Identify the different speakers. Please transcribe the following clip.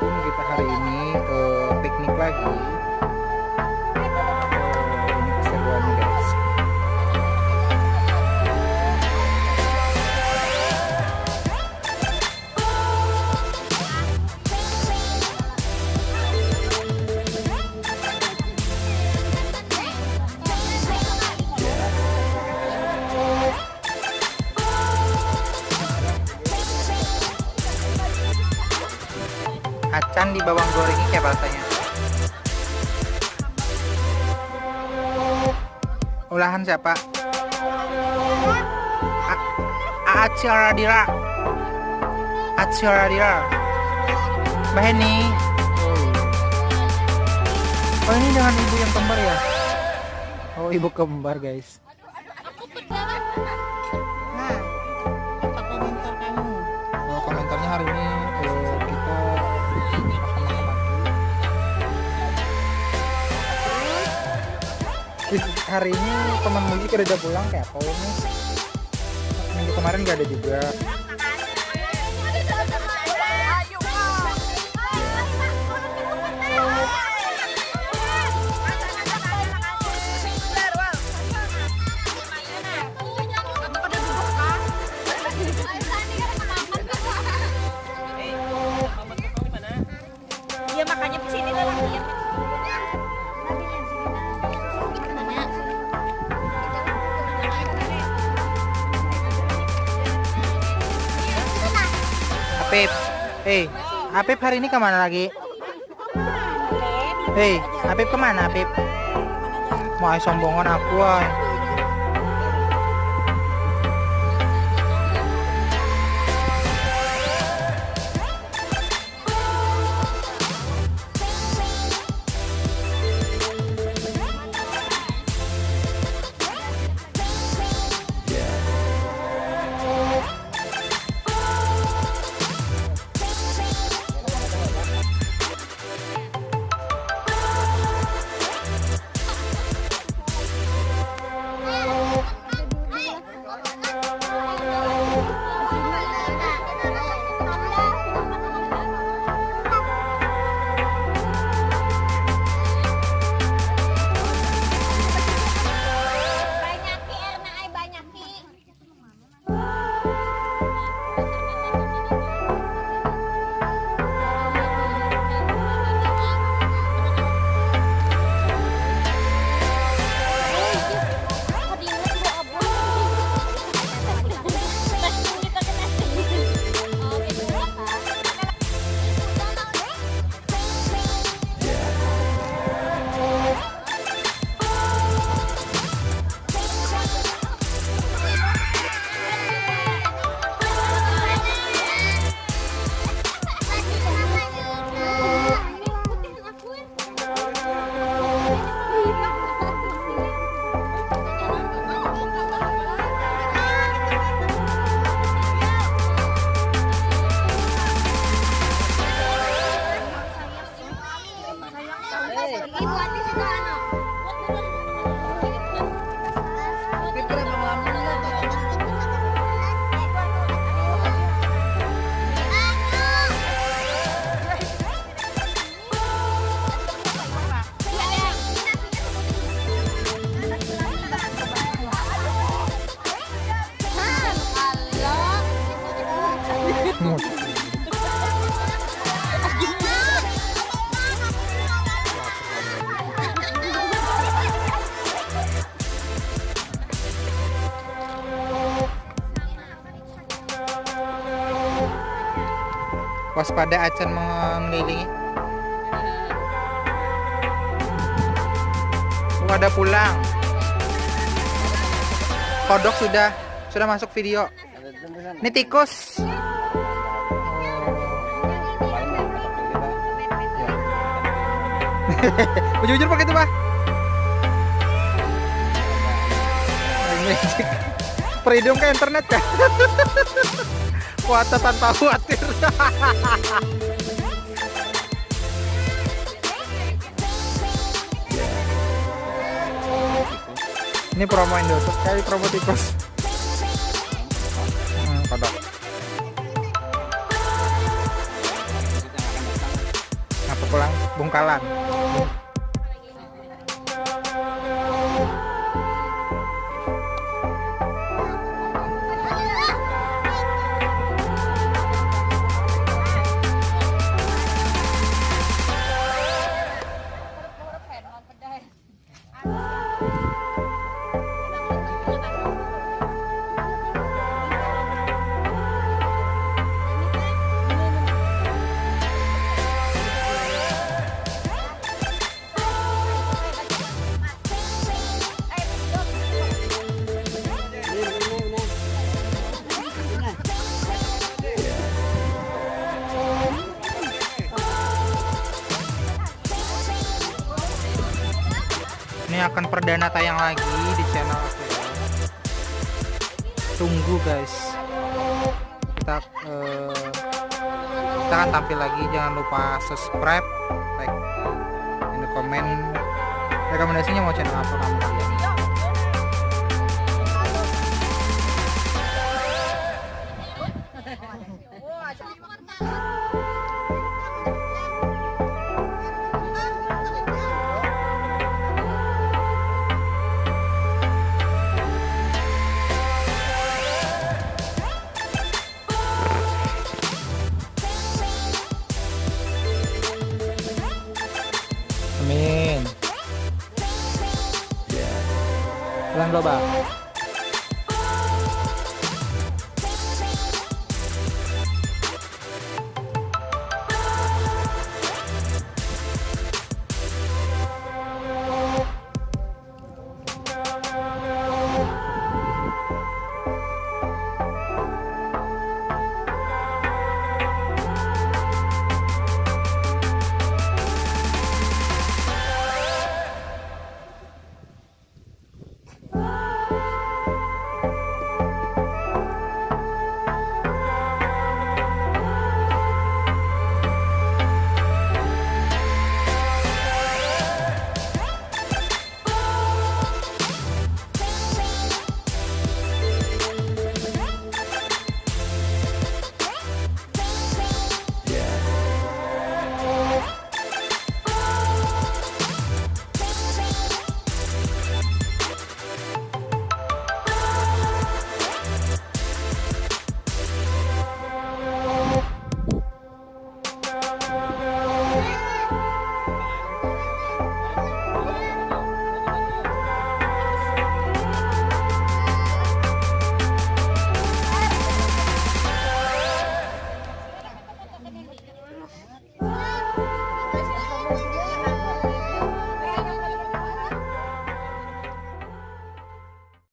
Speaker 1: Assalamualaikum. Kita hari ini ke piknik lagi acan di bawang gorengnya kayak rasanya? Olahan siapa? Acara Dira Acara Dira Mbak Heni. Oh ini dengan ibu yang kembar ya? Oh ibu kembar guys hari ini teman Mugi udah pulang kayak apa ini? Minggu kemarin gak ada juga.
Speaker 2: Iya makanya ke sini lah lagi.
Speaker 1: Apip, hey, Apip hari ini ke mana lagi? Hei, Apip ke mana Apip? Mau sombongan aku ay.
Speaker 2: at least ito ano. What na
Speaker 1: Waspada acan mengelilingi. Oh, ada pulang. Kodok sudah sudah masuk video. Ini tikus. Jujur pakai itu, Pak. Perhidung ke internet ya. Kuota tanpa khawatir. Ini promo Indosup kali promo tikus. Hmm, kodok. pulang Bungkalan akan perdana tayang lagi di channel aku. Tunggu guys. Kita eh, kita akan tampil lagi. Jangan lupa subscribe like dan komen rekomendasinya mau channel apa kamu? kalian 来，罗巴。